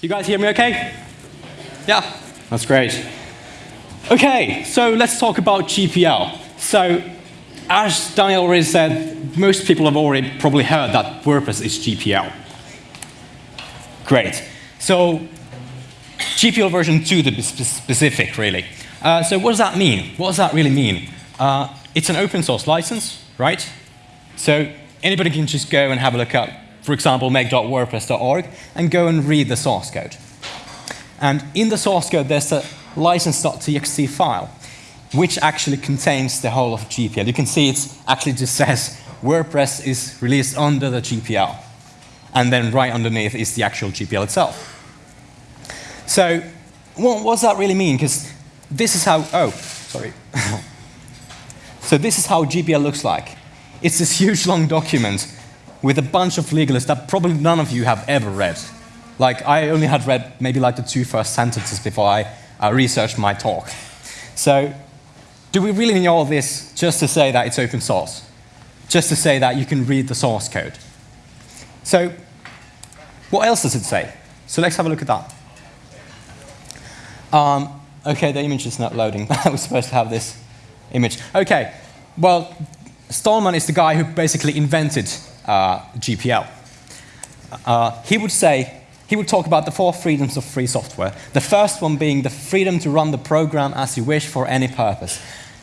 You guys hear me okay? Yeah, that's great. Okay, so let's talk about GPL. So, as Daniel already said, most people have already probably heard that WordPress is GPL. Great. So, GPL version 2 to be specific, really. Uh, so what does that mean? What does that really mean? Uh, it's an open source license, right? So anybody can just go and have a look at, for example, make.wordpress.org and go and read the source code. And in the source code, there's a license.txt file, which actually contains the whole of GPL. You can see it actually just says WordPress is released under the GPL. And then right underneath is the actual GPL itself. So what, what does that really mean? Because this is how, oh, sorry. so this is how GPL looks like. It's this huge long document with a bunch of legalists that probably none of you have ever read. Like, I only had read maybe like the two first sentences before I uh, researched my talk. So, do we really need all this just to say that it's open source? Just to say that you can read the source code? So, what else does it say? So let's have a look at that. Um, okay, the image is not loading. I was supposed to have this image. Okay, well, Stallman is the guy who basically invented uh, GPL. Uh, he would say, he would talk about the four freedoms of free software. The first one being the freedom to run the program as you wish for any purpose.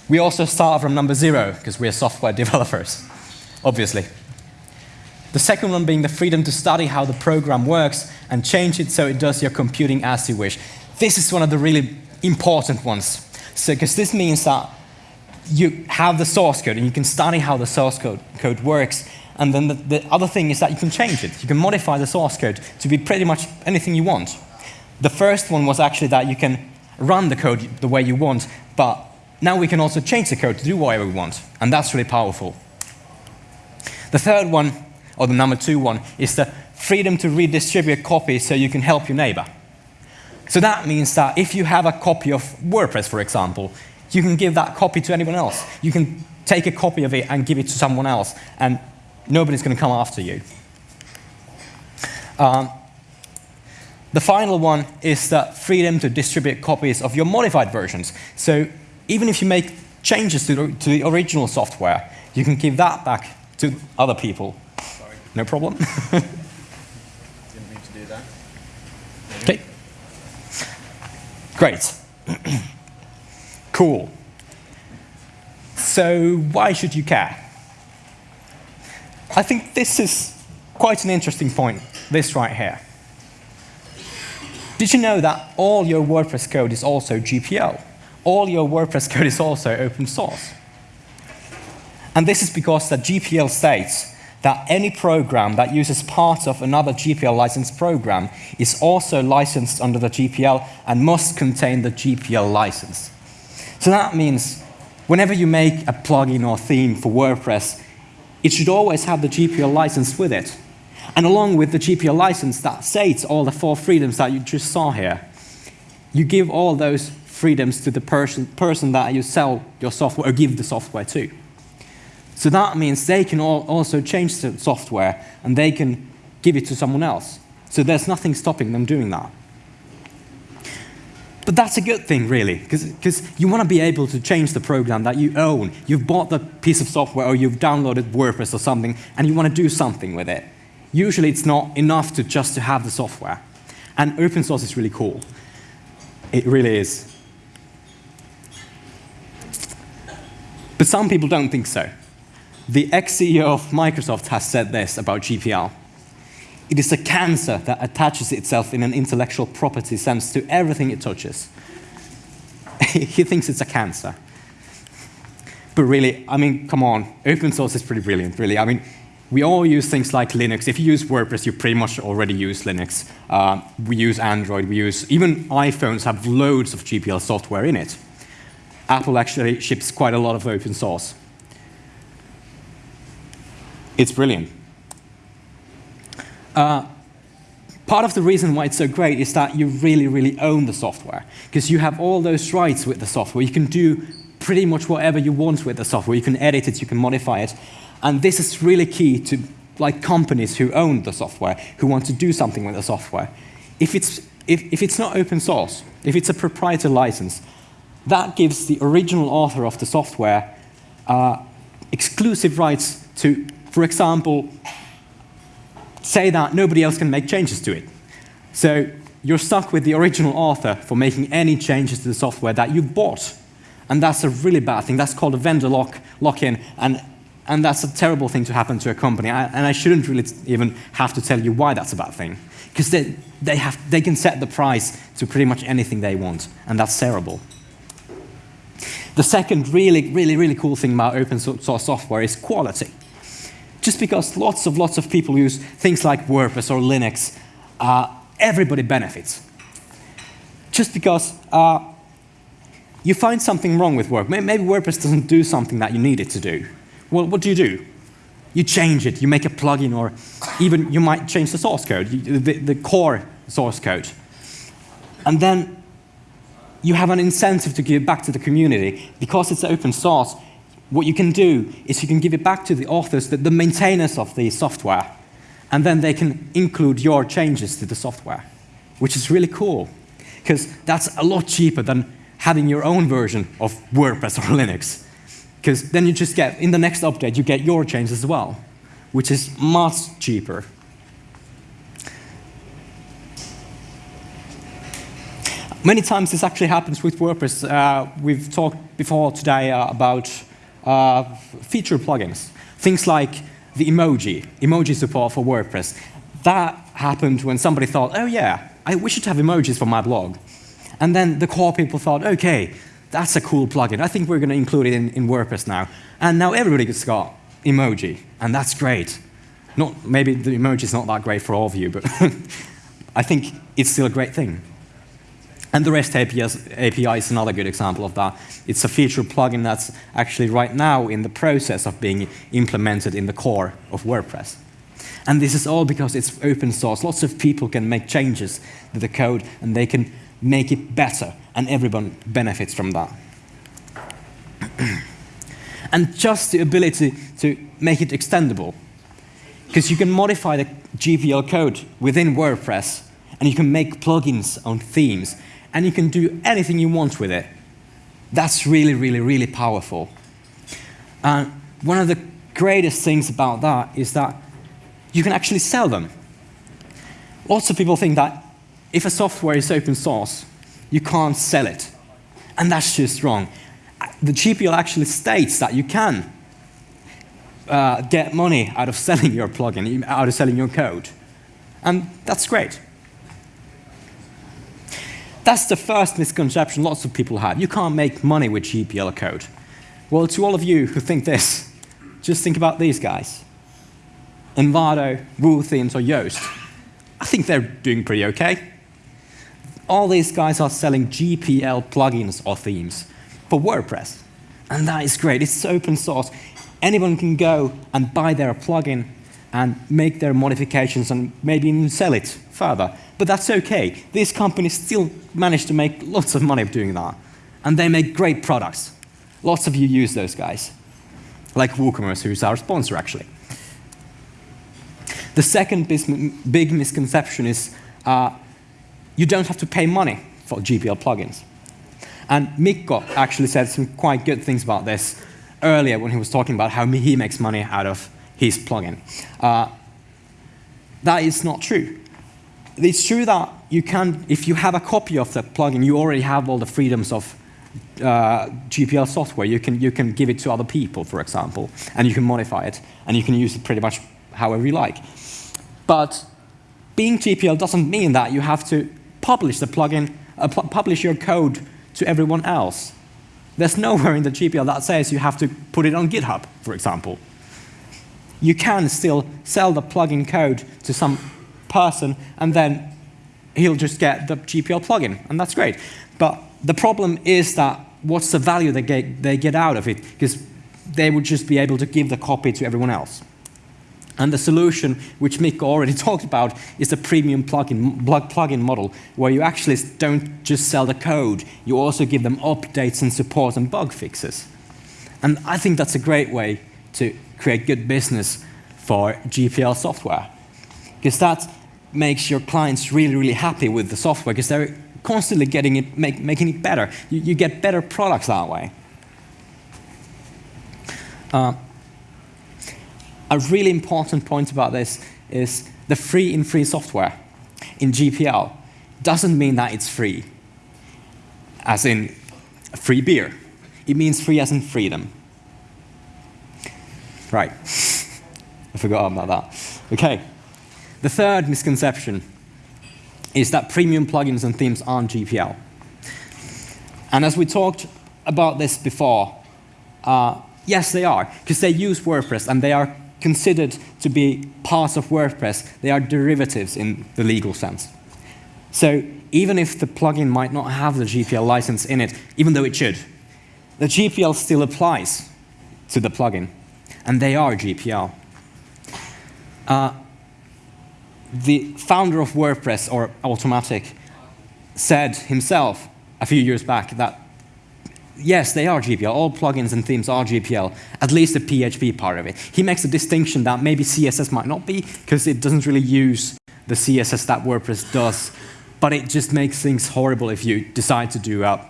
We also start from number zero because we're software developers, obviously. The second one being the freedom to study how the program works and change it so it does your computing as you wish. This is one of the really important ones. So, because this means that you have the source code and you can study how the source code, code works. And then the, the other thing is that you can change it. You can modify the source code to be pretty much anything you want. The first one was actually that you can run the code the way you want, but now we can also change the code to do whatever we want. And that's really powerful. The third one, or the number two one, is the freedom to redistribute copies so you can help your neighbor. So that means that if you have a copy of WordPress, for example, you can give that copy to anyone else. You can take a copy of it and give it to someone else, and nobody's going to come after you. Um, the final one is the freedom to distribute copies of your modified versions. So even if you make changes to the, to the original software, you can give that back to other people. Sorry. No problem. Didn't mean to do that. Okay. Great. Cool. So why should you care? I think this is quite an interesting point, this right here. Did you know that all your WordPress code is also GPL? All your WordPress code is also open source. And this is because the GPL states that any program that uses parts of another GPL licensed program is also licensed under the GPL and must contain the GPL license. So that means whenever you make a plugin or theme for WordPress, it should always have the GPL license with it. And along with the GPL license that states all the four freedoms that you just saw here, you give all those freedoms to the person, person that you sell your software or give the software to. So that means they can also change the software and they can give it to someone else. So there's nothing stopping them doing that. But that's a good thing, really, because you want to be able to change the program that you own. You've bought the piece of software or you've downloaded WordPress or something, and you want to do something with it. Usually it's not enough to just to have the software. And open source is really cool. It really is. But some people don't think so. The ex-CEO of Microsoft has said this about GPL. It is a cancer that attaches itself in an intellectual property sense to everything it touches. he thinks it's a cancer. But really, I mean, come on, open source is pretty brilliant, really. I mean, we all use things like Linux. If you use WordPress, you pretty much already use Linux. Uh, we use Android, we use, even iPhones have loads of GPL software in it. Apple actually ships quite a lot of open source. It's brilliant. Uh, part of the reason why it's so great is that you really, really own the software. Because you have all those rights with the software. You can do pretty much whatever you want with the software. You can edit it, you can modify it. And this is really key to like companies who own the software, who want to do something with the software. if it's, if, if it's not open source, if it's a proprietary license, that gives the original author of the software uh, exclusive rights to, for example, say that nobody else can make changes to it. So you're stuck with the original author for making any changes to the software that you bought. And that's a really bad thing. That's called a vendor lock, lock-in, and, and that's a terrible thing to happen to a company. I, and I shouldn't really even have to tell you why that's a bad thing. Because they, they, have, they can set the price to pretty much anything they want, and that's terrible. The second really, really, really cool thing about open source software is quality. Just because lots of lots of people use things like WordPress or Linux, uh, everybody benefits. Just because uh, you find something wrong with work. Maybe WordPress doesn't do something that you need it to do. Well, what do you do? You change it, you make a plugin, or even you might change the source code, the, the core source code. And then you have an incentive to give back to the community. Because it's open source, what you can do is you can give it back to the authors, the, the maintainers of the software, and then they can include your changes to the software, which is really cool. Because that's a lot cheaper than having your own version of WordPress or Linux. Because then you just get, in the next update, you get your changes as well, which is much cheaper. Many times this actually happens with WordPress. Uh, we've talked before today uh, about uh, feature plugins. Things like the emoji, emoji support for WordPress. That happened when somebody thought, oh yeah, I, we should have emojis for my blog. And then the core people thought, okay, that's a cool plugin. I think we're going to include it in, in WordPress now. And now everybody's got emoji, and that's great. Not, maybe the emoji is not that great for all of you, but I think it's still a great thing. And the REST API is another good example of that. It's a feature plugin that's actually right now in the process of being implemented in the core of WordPress. And this is all because it's open source. Lots of people can make changes to the code, and they can make it better, and everyone benefits from that. and just the ability to make it extendable. Because you can modify the GPL code within WordPress, and you can make plugins on themes and you can do anything you want with it. That's really, really, really powerful. And one of the greatest things about that is that you can actually sell them. Lots of people think that if a software is open source, you can't sell it. And that's just wrong. The GPL actually states that you can uh, get money out of selling your plugin, out of selling your code. And that's great. That's the first misconception lots of people have. You can't make money with GPL code. Well, to all of you who think this, just think about these guys. Envato, Woo Themes, or Yoast. I think they're doing pretty okay. All these guys are selling GPL plugins or themes for WordPress. And that is great. It's open source. Anyone can go and buy their plugin and make their modifications and maybe even sell it further. But that's okay. These companies still manage to make lots of money doing that. And they make great products. Lots of you use those guys. Like WooCommerce, who's our sponsor, actually. The second big misconception is uh, you don't have to pay money for GPL plugins. And Mikko actually said some quite good things about this earlier when he was talking about how he makes money out of his plugin. Uh, that is not true it's true that you can, if you have a copy of the plugin, you already have all the freedoms of uh, GPL software. You can, you can give it to other people, for example, and you can modify it, and you can use it pretty much however you like. But being GPL doesn't mean that you have to publish the plugin, uh, pu publish your code to everyone else. There's nowhere in the GPL that says you have to put it on GitHub, for example. You can still sell the plugin code to some person, and then he'll just get the GPL plugin, and that's great. But the problem is that what's the value they get, they get out of it? Because they would just be able to give the copy to everyone else. And the solution, which Mick already talked about, is the premium plugin, plugin model, where you actually don't just sell the code, you also give them updates and support and bug fixes. And I think that's a great way to create good business for GPL software. Because that makes your clients really, really happy with the software because they're constantly getting it, make, making it better. You, you, get better products that way. Uh, a really important point about this is the free in free software in GPL doesn't mean that it's free, as in free beer. It means free as in freedom. Right. I forgot about that. Okay. The third misconception is that premium plugins and themes aren't GPL. And as we talked about this before, uh, yes, they are, because they use WordPress and they are considered to be parts of WordPress. They are derivatives in the legal sense. So even if the plugin might not have the GPL license in it, even though it should, the GPL still applies to the plugin, and they are GPL. Uh, the founder of WordPress, or Automattic, said himself a few years back that yes, they are GPL. All plugins and themes are GPL, at least the PHP part of it. He makes a distinction that maybe CSS might not be, because it doesn't really use the CSS that WordPress does, but it just makes things horrible if you decide to do a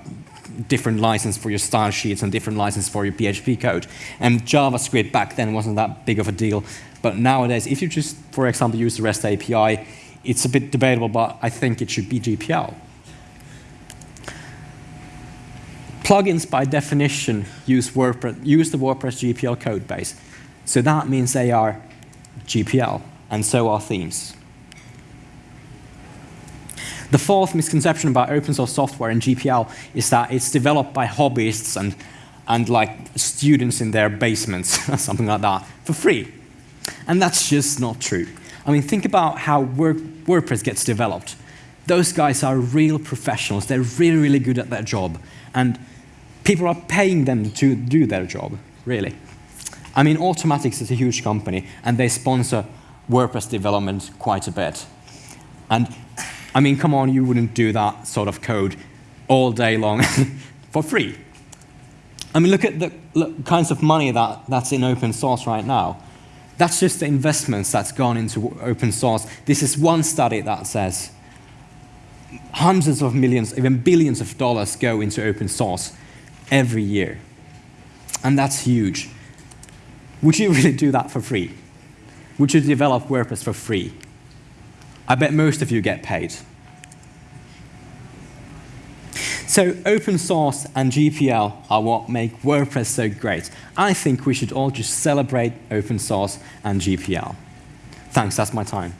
different license for your style sheets and different license for your PHP code. And JavaScript back then wasn't that big of a deal. But nowadays, if you just, for example, use the REST API, it's a bit debatable, but I think it should be GPL. Plugins, by definition, use, WordPress, use the WordPress GPL code base. So that means they are GPL, and so are themes. The fourth misconception about open source software and GPL is that it's developed by hobbyists and, and like students in their basements, something like that, for free. And that's just not true. I mean, think about how WordPress gets developed. Those guys are real professionals. They're really, really good at their job. And people are paying them to do their job, really. I mean, Automattic is a huge company, and they sponsor WordPress development quite a bit. And I mean, come on, you wouldn't do that sort of code all day long for free. I mean, look at the kinds of money that, that's in open source right now. That's just the investments that's gone into open source. This is one study that says hundreds of millions, even billions of dollars go into open source every year. And that's huge. Would you really do that for free? Would you develop WordPress for free? I bet most of you get paid. So open source and GPL are what make WordPress so great. I think we should all just celebrate open source and GPL. Thanks, that's my time.